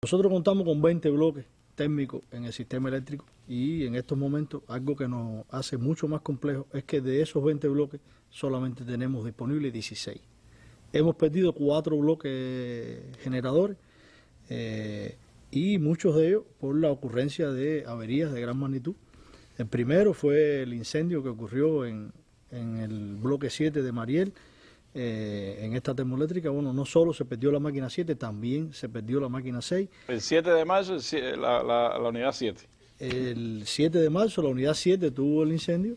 Nosotros contamos con 20 bloques térmicos en el sistema eléctrico y en estos momentos algo que nos hace mucho más complejo es que de esos 20 bloques solamente tenemos disponibles 16. Hemos perdido cuatro bloques generadores eh, y muchos de ellos por la ocurrencia de averías de gran magnitud. El primero fue el incendio que ocurrió en el bloque 7 de Mariel, eh, en esta termoeléctrica, bueno, no solo se perdió la máquina 7, también se perdió la máquina 6. El 7 de marzo, la, la, la unidad 7. El 7 de marzo la unidad 7 tuvo el incendio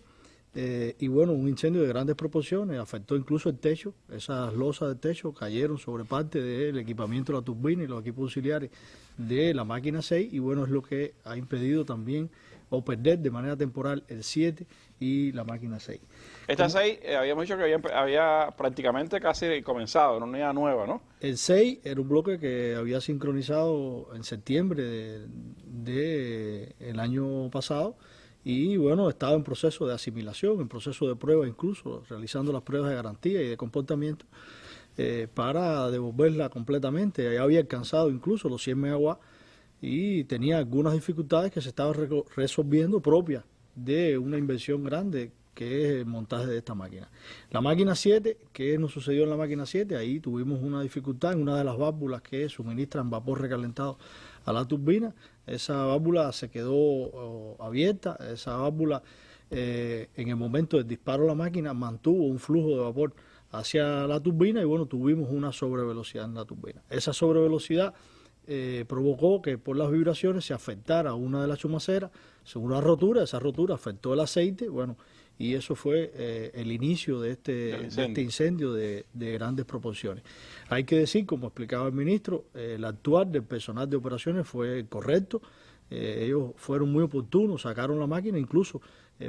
eh, y bueno, un incendio de grandes proporciones, afectó incluso el techo, esas losas de techo cayeron sobre parte del equipamiento de la turbina y los equipos auxiliares de la máquina 6 y bueno, es lo que ha impedido también o perder de manera temporal el 7 y la máquina 6. Esta 6, eh, habíamos dicho que había, había, prácticamente casi comenzado, una unidad nueva, ¿no? El 6 era un bloque que había sincronizado en septiembre del de, el año pasado y bueno, estaba en proceso de asimilación, en proceso de prueba incluso, realizando las pruebas de garantía y de comportamiento eh, para devolverla completamente. Ya había alcanzado incluso los 100 megawatts y tenía algunas dificultades que se estaban resolviendo propias de una inversión grande que es el montaje de esta máquina. La máquina 7, ¿qué nos sucedió en la máquina 7? Ahí tuvimos una dificultad en una de las válvulas que suministran vapor recalentado a la turbina. Esa válvula se quedó abierta, esa válvula eh, en el momento del disparo de la máquina mantuvo un flujo de vapor hacia la turbina y bueno, tuvimos una sobrevelocidad en la turbina. Esa sobrevelocidad eh, provocó que por las vibraciones se afectara una de las chumaceras, según una rotura, esa rotura afectó el aceite, bueno, y eso fue eh, el inicio de este, este incendio. de, grandes proporciones. Hay que decir, como explicaba el ministro, eh, el actuar del personal de operaciones fue correcto, eh, ellos fueron muy oportunos, sacaron la máquina, incluso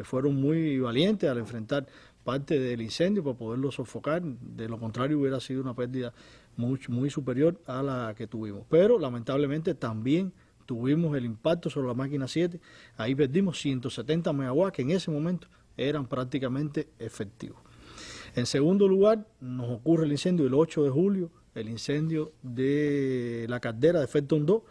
fueron muy valientes al enfrentar parte del incendio para poderlo sofocar, de lo contrario hubiera sido una pérdida muy, muy superior a la que tuvimos. Pero lamentablemente también tuvimos el impacto sobre la máquina 7, ahí perdimos 170 megawatts que en ese momento eran prácticamente efectivos. En segundo lugar, nos ocurre el incendio el 8 de julio, el incendio de la caldera de Felton 2.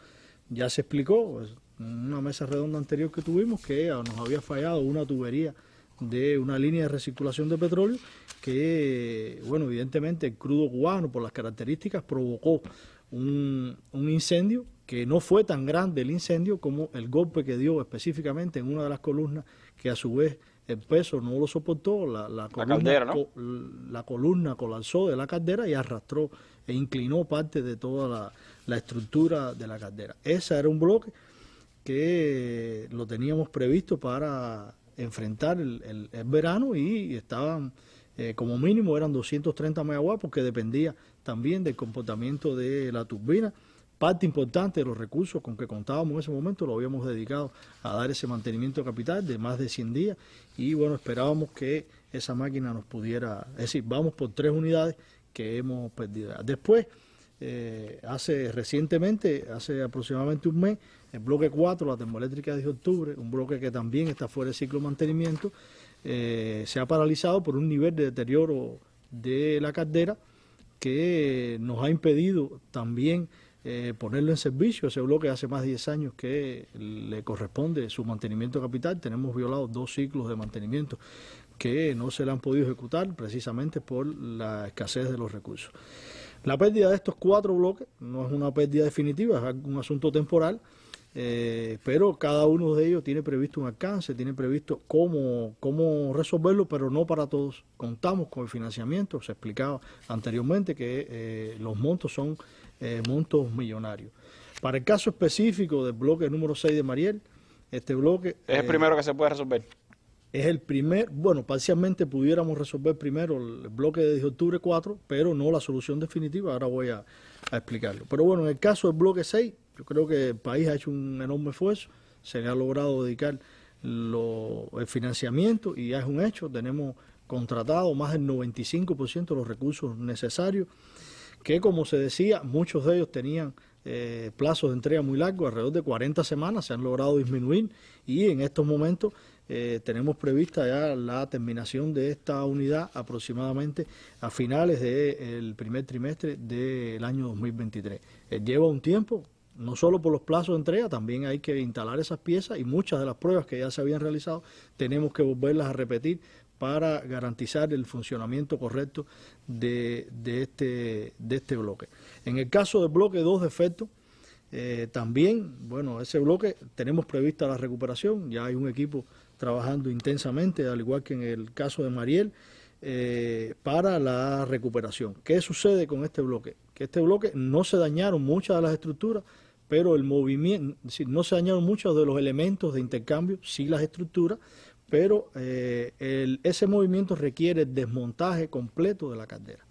Ya se explicó en una mesa redonda anterior que tuvimos que nos había fallado una tubería de una línea de recirculación de petróleo que, bueno, evidentemente el crudo cubano por las características provocó un, un incendio que no fue tan grande el incendio como el golpe que dio específicamente en una de las columnas que a su vez el peso no lo soportó, la, la, columna, la columna colapsó de la caldera y arrastró e inclinó parte de toda la, estructura de la caldera. Ese era un bloque que lo teníamos previsto para enfrentar el, verano y estaban, eh, como mínimo eran 230 megawatts porque dependía también del comportamiento de la turbina parte importante de los recursos con que contábamos en ese momento lo habíamos dedicado a dar ese mantenimiento capital de más de 100 días y bueno, esperábamos que esa máquina nos pudiera, es decir, vamos por tres unidades que hemos perdido. Después, eh, hace recientemente, hace aproximadamente un mes, el bloque 4, la termoeléctrica de octubre, un bloque que también está fuera de ciclo de mantenimiento, eh, se ha paralizado por un nivel de deterioro de la caldera que nos ha impedido también eh, ponerlo en servicio, ese bloque hace más de 10 años que le corresponde su mantenimiento capital, tenemos violado dos ciclos de mantenimiento que no se le han podido ejecutar precisamente por la escasez de los recursos. La pérdida de estos cuatro bloques no es una pérdida definitiva, es un asunto temporal, eh, pero cada uno de ellos tiene previsto un alcance, tiene previsto cómo, cómo resolverlo, pero no para todos. Contamos con el financiamiento, se explicaba anteriormente que eh, los montos son eh, montos millonarios. Para el caso específico del bloque número 6 de Mariel, este bloque... Es el primero que se puede resolver. Es el primer, bueno, parcialmente pudiéramos resolver primero el bloque de octubre 4, pero no la solución definitiva, ahora voy a, a explicarlo. Pero bueno, en el caso del bloque 6, yo creo que el país ha hecho un enorme esfuerzo, se le ha logrado dedicar el financiamiento y ya es un hecho, tenemos contratado más del 95% de los recursos necesarios, que como se decía, muchos de ellos tenían eh, plazos de entrega muy largos, alrededor de 40 semanas, se han logrado disminuir y en estos momentos eh, tenemos prevista ya la terminación de esta unidad aproximadamente a finales del primer trimestre del año 2023. Eh, lleva un tiempo, no solo por los plazos de entrega, también hay que instalar esas piezas y muchas de las pruebas que ya se habían realizado tenemos que volverlas a repetir para garantizar el funcionamiento correcto de, este, de este bloque. En el caso del bloque 2 de efecto, eh, también, bueno, ese bloque tenemos prevista la recuperación, ya hay un equipo trabajando intensamente, al igual que en el caso de Mariel, eh, para la recuperación. ¿Qué sucede con este bloque? Que este bloque no se dañaron muchas de las estructuras, pero el movimiento, no se dañaron muchos de los elementos de intercambio, sí las estructuras, pero eh, ese movimiento requiere desmontaje completo de la caldera.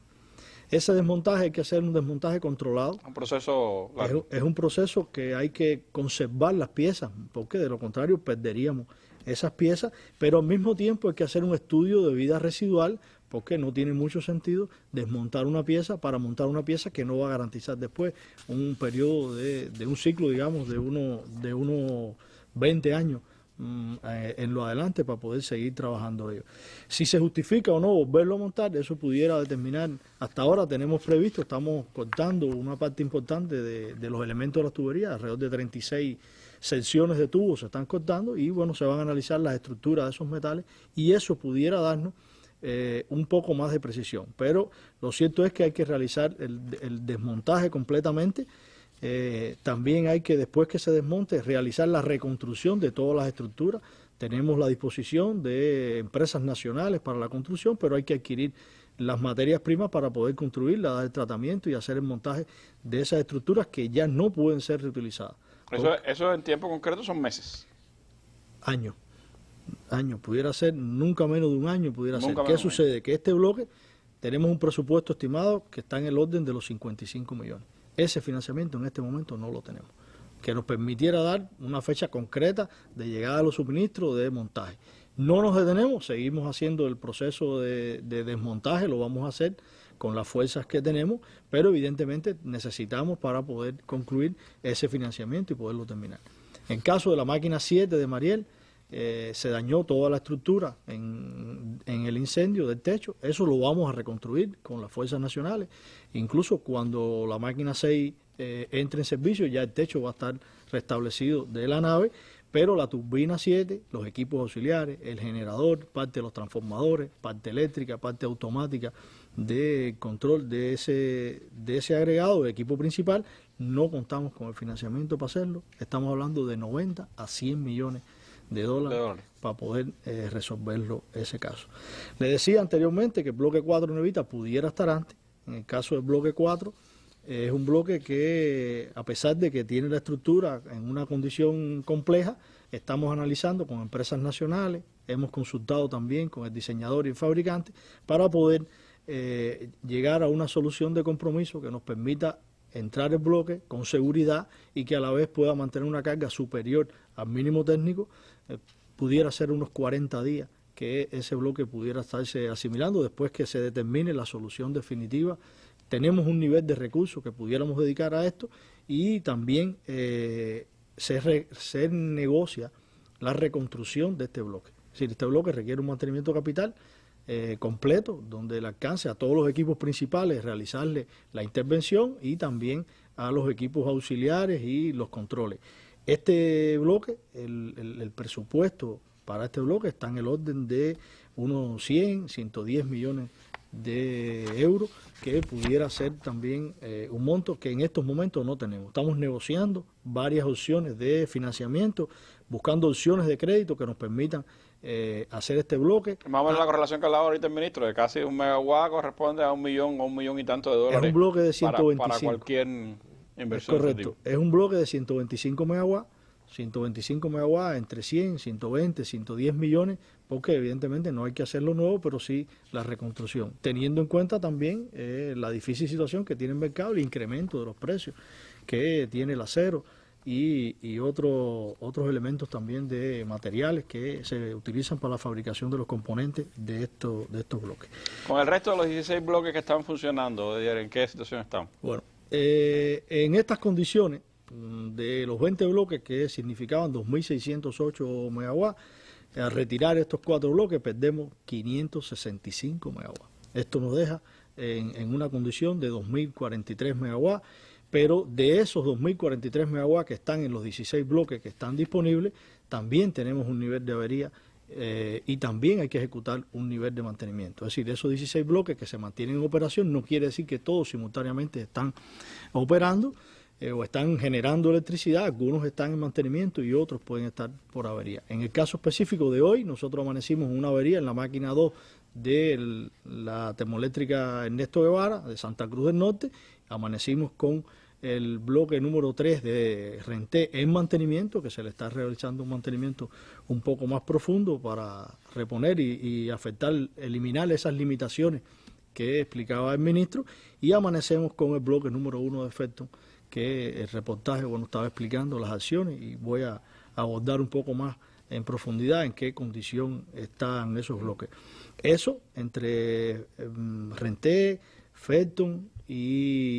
Ese desmontaje hay que hacer un desmontaje controlado. Un proceso largo. Es, un proceso que hay que conservar las piezas, porque de lo contrario perderíamos esas piezas, pero al mismo tiempo hay que hacer un estudio de vida residual, porque no tiene mucho sentido desmontar una pieza para montar una pieza que no va a garantizar después un periodo de, de un ciclo, digamos, de uno de unos 20 años Mm, eh, en lo adelante para poder seguir trabajando ellos. Si se justifica o no volverlo a montar, eso pudiera determinar, hasta ahora tenemos previsto, estamos cortando una parte importante de, los elementos de las tuberías, alrededor de 36 secciones de tubos se están cortando y bueno, se van a analizar las estructuras de esos metales y eso pudiera darnos eh, un poco más de precisión. Pero lo cierto es que hay que realizar el desmontaje completamente eh, también hay que, después que se desmonte, realizar la reconstrucción de todas las estructuras. Tenemos la disposición de empresas nacionales para la construcción, pero hay que adquirir las materias primas para poder construirla, dar el tratamiento y hacer el montaje de esas estructuras que ya no pueden ser reutilizadas. Eso, eso en tiempo concreto son meses. Años. Años. Pudiera ser nunca menos de un año, pudiera ser. ¿Qué sucede? Que este bloque tenemos un presupuesto estimado que está en el orden de los 55 millones. Ese financiamiento en este momento no lo tenemos, que nos permitiera dar una fecha concreta de llegada de los suministros de montaje. No nos detenemos, seguimos haciendo el proceso de, desmontaje, lo vamos a hacer con las fuerzas que tenemos, pero evidentemente necesitamos para poder concluir ese financiamiento y poderlo terminar. En caso de la máquina 7 de Mariel, eh, se dañó toda la estructura en, el incendio del techo, eso lo vamos a reconstruir con las fuerzas nacionales. Incluso cuando la máquina 6 eh, entre en servicio, ya el techo va a estar restablecido de la nave, pero la turbina 7, los equipos auxiliares, el generador, parte de los transformadores, parte eléctrica, parte automática de control de ese, de ese agregado, de equipo principal, no contamos con el financiamiento para hacerlo. Estamos hablando de 90 a 100 millones de dólares, para poder eh, resolverlo ese caso. Le decía anteriormente que el bloque 4 Nevita pudiera estar antes, en el caso del bloque 4, es un bloque que, a pesar de que tiene la estructura en una condición compleja, estamos analizando con empresas nacionales, hemos consultado también con el diseñador y el fabricante para poder eh, llegar a una solución de compromiso que nos permita entrar el bloque con seguridad y que a la vez pueda mantener una carga superior al mínimo técnico, pudiera ser unos 40 días que ese bloque pudiera estarse asimilando después que se determine la solución definitiva. Tenemos un nivel de recursos que pudiéramos dedicar a esto y también eh, se, negocia la reconstrucción de este bloque. Es decir, este bloque requiere un mantenimiento capital eh, completo, donde el alcance a todos los equipos principales, realizarle la intervención y también a los equipos auxiliares y los controles. Este bloque, el presupuesto para este bloque está en el orden de unos 100, 110 millones de euros, que pudiera ser también eh, un monto que en estos momentos no tenemos. Estamos negociando varias opciones de financiamiento, buscando opciones de crédito que nos permitan eh, hacer este bloque. Más o menos la correlación que hablaba ahorita el ministro, de casi un megawatt corresponde a un millón o un millón y tanto de dólares. Es un bloque de 125. Para, cualquier inversión. correcto, es un bloque de 125 megawatts 125 megawatts entre 100, 120, 110 millones, porque evidentemente no hay que hacerlo nuevo, pero sí la reconstrucción, teniendo en cuenta también eh, la difícil situación que tiene el mercado, el incremento de los precios que tiene el acero y, y otros elementos también de materiales que se utilizan para la fabricación de los componentes de, estos de estos bloques. Con el resto de los 16 bloques que están funcionando, ¿en qué situación están? Bueno, eh, en estas condiciones, Mm, de los 20 bloques que significaban 2.608 megawatts, al retirar estos cuatro bloques perdemos 565 megawatts. Esto nos deja en, una condición de 2.043 megawatts, pero de esos 2.043 megawatts que están en los 16 bloques que están disponibles, también tenemos un nivel de avería eh, y también hay que ejecutar un nivel de mantenimiento. Es decir, esos 16 bloques que se mantienen en operación no quiere decir que todos simultáneamente están operando eh, o están generando electricidad, algunos están en mantenimiento y otros pueden estar por avería. En el caso específico de hoy, nosotros amanecimos una avería en la máquina 2 de la termoeléctrica Ernesto Guevara de Santa Cruz del Norte, amanecimos con el bloque número 3 de Renté en mantenimiento, que se le está realizando un mantenimiento un poco más profundo para reponer y, afectar, eliminar esas limitaciones que explicaba el ministro, y amanecemos con el bloque número 1 de Fecton, que el reportaje bueno estaba explicando las acciones y voy a abordar un poco más en profundidad en qué condición están esos bloques. Eso entre em, Renté, Fecton y y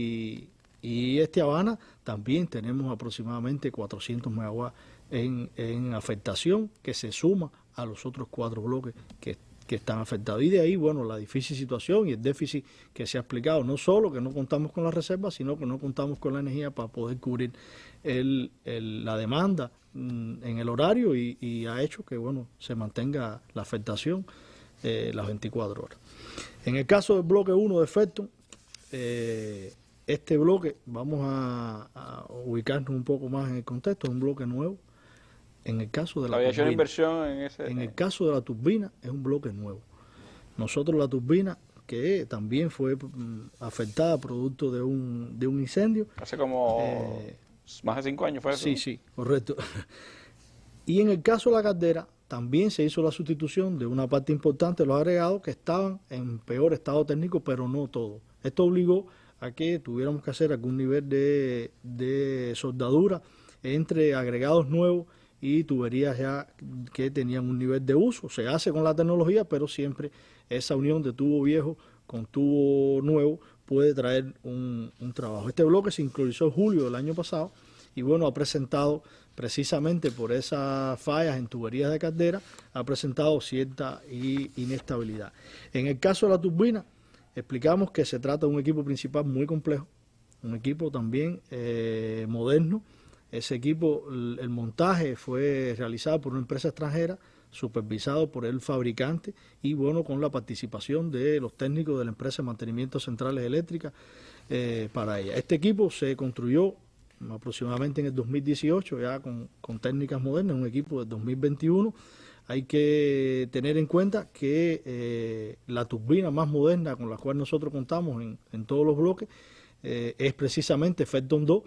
este Habana también tenemos aproximadamente 400 megawatts en, afectación que se suma a los otros cuatro bloques que, están afectados. Y de ahí, bueno, la difícil situación y el déficit que se ha explicado, no solo que no contamos con las reservas, sino que no contamos con la energía para poder cubrir la demanda mm, en el horario y, ha hecho que, bueno, se mantenga la afectación eh, las 24 horas. En el caso del bloque 1 de efecto, eh, este bloque, vamos a, ubicarnos un poco más en el contexto, es un bloque nuevo. En el caso de la turbina, inversión en ese... En el caso de la turbina, es un bloque nuevo. Nosotros la turbina, que también fue mm, afectada producto de un, de un incendio. Hace como eh, más de cinco años fue eso. Sí, sí, correcto. y en el caso de la caldera, también se hizo la sustitución de una parte importante de los agregados que estaban en peor estado técnico, pero no todo. Esto obligó a que tuviéramos que hacer algún nivel de, soldadura entre agregados nuevos y tuberías ya que tenían un nivel de uso. Se hace con la tecnología, pero siempre esa unión de tubo viejo con tubo nuevo puede traer un, trabajo. Este bloque se incluyó en julio del año pasado y bueno, ha presentado precisamente por esas fallas en tuberías de caldera, ha presentado cierta inestabilidad. En el caso de la turbina, Explicamos que se trata de un equipo principal muy complejo, un equipo también eh, moderno. Ese equipo, el, montaje fue realizado por una empresa extranjera, supervisado por el fabricante y bueno, con la participación de los técnicos de la empresa de mantenimiento centrales eléctricas eh, para ella. Este equipo se construyó aproximadamente en el 2018, ya con, con técnicas modernas, un equipo del 2021 hay que tener en cuenta que eh, la turbina más moderna con la cual nosotros contamos en, todos los bloques eh, es precisamente Fedon 2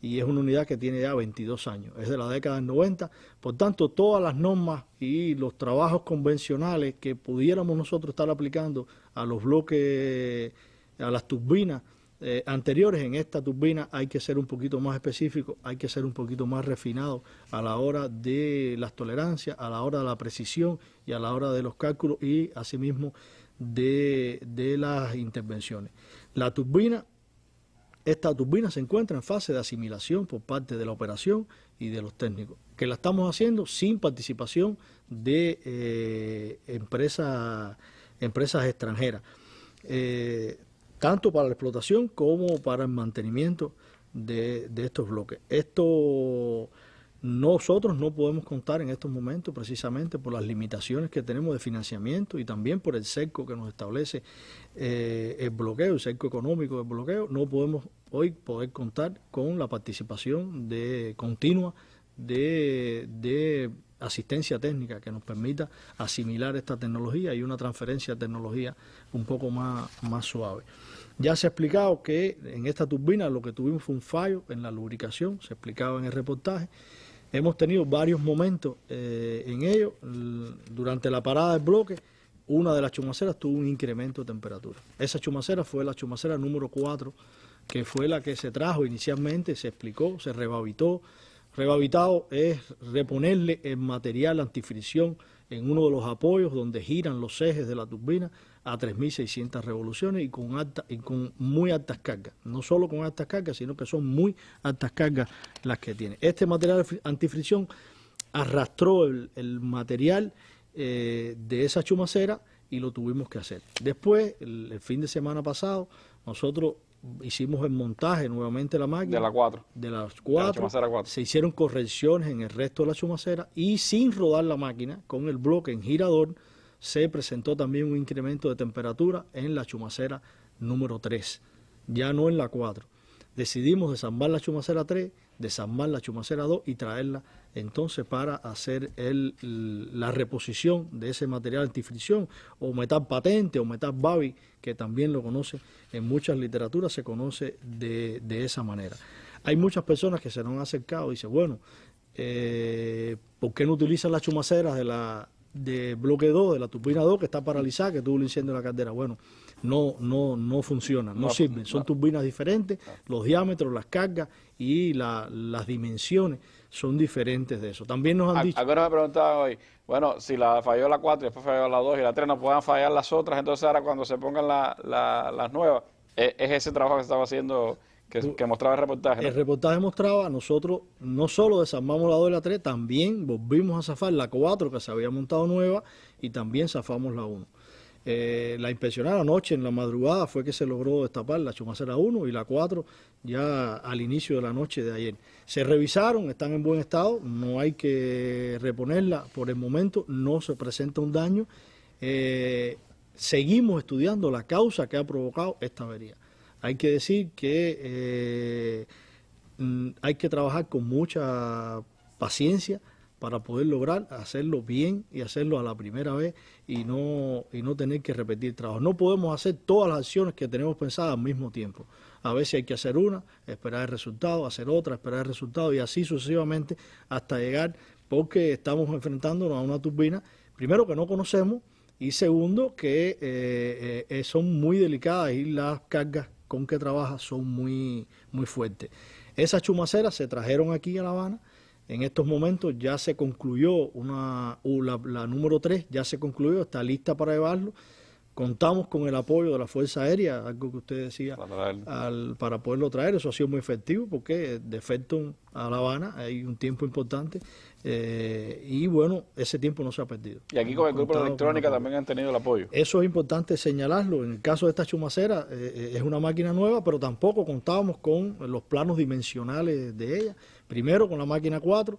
y es una unidad que tiene ya 22 años, es de la década del 90, por tanto todas las normas y los trabajos convencionales que pudiéramos nosotros estar aplicando a los bloques, a las turbinas, eh, anteriores en esta turbina hay que ser un poquito más específico, hay que ser un poquito más refinado a la hora de las tolerancias, a la hora de la precisión y a la hora de los cálculos y asimismo de, de las intervenciones. La turbina, esta turbina se encuentra en fase de asimilación por parte de la operación y de los técnicos, que la estamos haciendo sin participación de eh, empresas, extranjeras. Eh, tanto para la explotación como para el mantenimiento de, estos bloques. Esto nosotros no podemos contar en estos momentos precisamente por las limitaciones que tenemos de financiamiento y también por el cerco que nos establece eh, el bloqueo, el cerco económico del bloqueo. No podemos hoy poder contar con la participación de continua de, de asistencia técnica que nos permita asimilar esta tecnología y una transferencia de tecnología un poco más, más suave. Ya se ha explicado que en esta turbina lo que tuvimos fue un fallo en la lubricación, se explicaba en el reportaje. Hemos tenido varios momentos eh, en ello. Durante la parada del bloque, una de las chumaceras tuvo un incremento de temperatura. Esa chumacera fue la chumacera número 4, que fue la que se trajo inicialmente, se explicó, se rebabitó. Rebabitado es reponerle el material antifricción en uno de los apoyos donde giran los ejes de la turbina a 3.600 revoluciones y con, muy altas cargas. No solo con altas cargas, sino que son muy altas cargas las que tiene. Este material antifricción arrastró el, material eh, de esa chumacera y lo tuvimos que hacer. Después, el, fin de semana pasado, nosotros hicimos el montaje nuevamente de la máquina. De la 4. De las 4. Se hicieron correcciones en el resto de la chumacera y sin rodar la máquina, con el bloque en girador, se presentó también un incremento de temperatura en la chumacera número 3, ya no en la 4. Decidimos desarmar la chumacera 3, desarmar la chumacera 2 y traerla entonces para hacer el, la reposición de ese material antifricción o metal patente o metal babi, que también lo conoce en muchas literaturas, se conoce de, de esa manera. Hay muchas personas que se nos han acercado y dicen, bueno, eh, ¿por qué no utilizan las chumaceras de la de bloque 2, de la turbina 2, que está paralizada, que tuvo el incendio en la caldera? Bueno, no, no, no funcionan, no, sirven. Son turbinas diferentes, los diámetros, las cargas y las dimensiones son diferentes de eso. También nos han dicho... Algunos me preguntaban hoy, bueno, si la falló la 4 y después falló la 2 y la 3, no puedan fallar las otras, entonces ahora cuando se pongan las nuevas, e, es, ese trabajo que estaba haciendo que, mostraba el reportaje. El reportaje mostraba, nosotros no solo desarmamos la 2 y la 3, también volvimos a zafar la 4 que se había montado nueva y también zafamos la 1. Eh, la inspeccionada anoche, en la madrugada, fue que se logró destapar la chumacera 1 y la 4 ya al inicio de la noche de ayer. Se revisaron, están en buen estado, no hay que reponerla por el momento, no se presenta un daño. Eh, seguimos estudiando la causa que ha provocado esta avería. Hay que decir que eh, mm, hay que trabajar con mucha paciencia, para poder lograr hacerlo bien y hacerlo a la primera vez y no, y no tener que repetir trabajo. No podemos hacer todas las acciones que tenemos pensadas al mismo tiempo. A veces hay que hacer una, esperar el resultado, hacer otra, esperar el resultado y así sucesivamente hasta llegar porque estamos enfrentándonos a una turbina, primero que no conocemos y segundo que eh, eh, son muy delicadas y las cargas con que trabaja son muy, muy fuertes. Esas chumaceras se trajeron aquí a La Habana en estos momentos ya se concluyó una, la, número 3, ya se concluyó, está lista para llevarlo. Contamos con el apoyo de la Fuerza Aérea, algo que usted decía, para, poderlo traer. Eso ha sido muy efectivo porque de a La Habana hay un tiempo importante eh, y bueno, ese tiempo no se ha perdido. Y aquí con el grupo de electrónica también han tenido el apoyo. Eso es importante señalarlo. En el caso de esta chumacera eh, es una máquina nueva, pero tampoco contábamos con los planos dimensionales de ella. Primero con la máquina 4,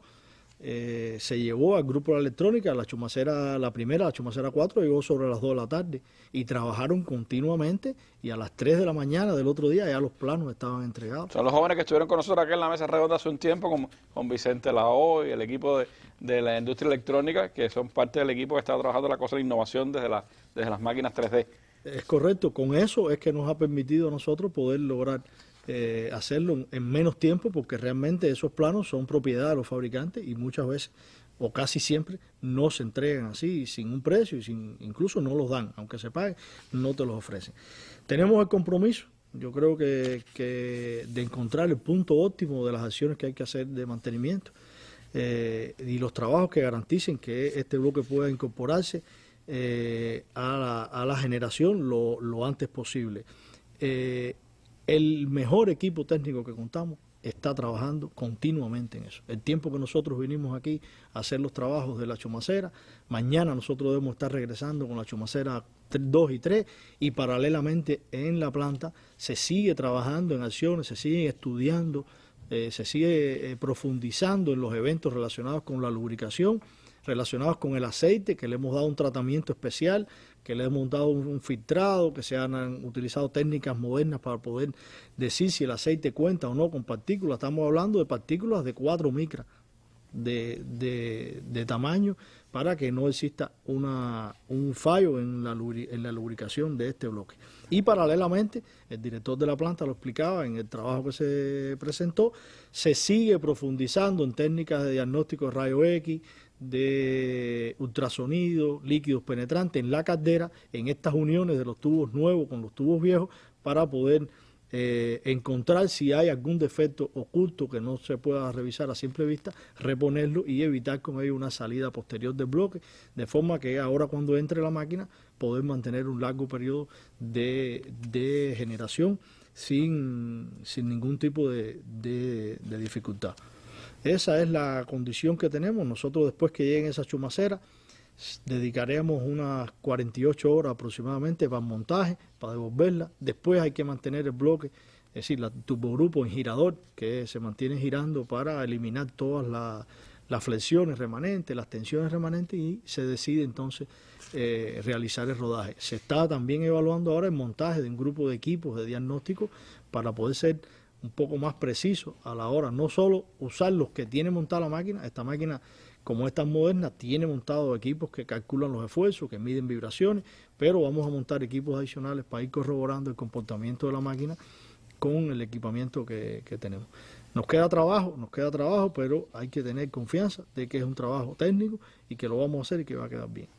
eh, se llevó al grupo de la electrónica, la chumacera, la primera, la chumacera 4, llegó sobre las 2 de la tarde y trabajaron continuamente y a las 3 de la mañana del otro día ya los planos estaban entregados. Son los jóvenes que estuvieron con nosotros aquí en la mesa redonda hace un tiempo, con, con Vicente Lao y el equipo de, la industria electrónica, que son parte del equipo que está trabajando la cosa de innovación desde, la, desde las máquinas 3D. Es correcto, con eso es que nos ha permitido a nosotros poder lograr eh, hacerlo en menos tiempo porque realmente esos planos son propiedad de los fabricantes y muchas veces o casi siempre no se entregan así sin un precio y sin, incluso no los dan, aunque se pague, no te los ofrecen. Tenemos el compromiso, yo creo que, de encontrar el punto óptimo de las acciones que hay que hacer de mantenimiento eh, y los trabajos que garanticen que este bloque pueda incorporarse eh, a, la, generación lo antes posible. El mejor equipo técnico que contamos está trabajando continuamente en eso. El tiempo que nosotros vinimos aquí a hacer los trabajos de la chumacera, mañana nosotros debemos estar regresando con la chumacera 2 y 3 y paralelamente en la planta se sigue trabajando en acciones, se sigue estudiando, eh, se sigue eh, profundizando en los eventos relacionados con la lubricación, relacionados con el aceite, que le hemos dado un tratamiento especial, que le hemos dado un, filtrado, que se han, utilizado técnicas modernas para poder decir si el aceite cuenta o no con partículas. Estamos hablando de partículas de 4 micras de, de, tamaño para que no exista una, un fallo en la, en la lubricación de este bloque. Y paralelamente, el director de la planta lo explicaba en el trabajo que se presentó, se sigue profundizando en técnicas de diagnóstico de rayo X, de ultrasonido, líquidos penetrantes en la caldera, en estas uniones de los tubos nuevos con los tubos viejos, para poder eh, encontrar si hay algún defecto oculto que no se pueda revisar a simple vista, reponerlo y evitar con ello una salida posterior del bloque, de forma que ahora cuando entre la máquina poder mantener un largo periodo de, generación sin, sin, ningún tipo de dificultad. Esa es la condición que tenemos. Nosotros después que lleguen esas chumaceras, dedicaremos unas 48 horas aproximadamente para el montaje, para devolverla. Después hay que mantener el bloque, es decir, el turbogrupo en girador, que se mantiene girando para eliminar todas las flexiones remanentes, las tensiones remanentes y se decide entonces eh, realizar el rodaje. Se está también evaluando ahora el montaje de un grupo de equipos de diagnóstico para poder ser un poco más preciso a la hora, no solo usar los que tiene montada la máquina, esta máquina como es tan moderna, tiene montado equipos que calculan los esfuerzos, que miden vibraciones, pero vamos a montar equipos adicionales para ir corroborando el comportamiento de la máquina con el equipamiento que, que tenemos. Nos queda trabajo, nos queda trabajo, pero hay que tener confianza de que es un trabajo técnico y que lo vamos a hacer y que va a quedar bien.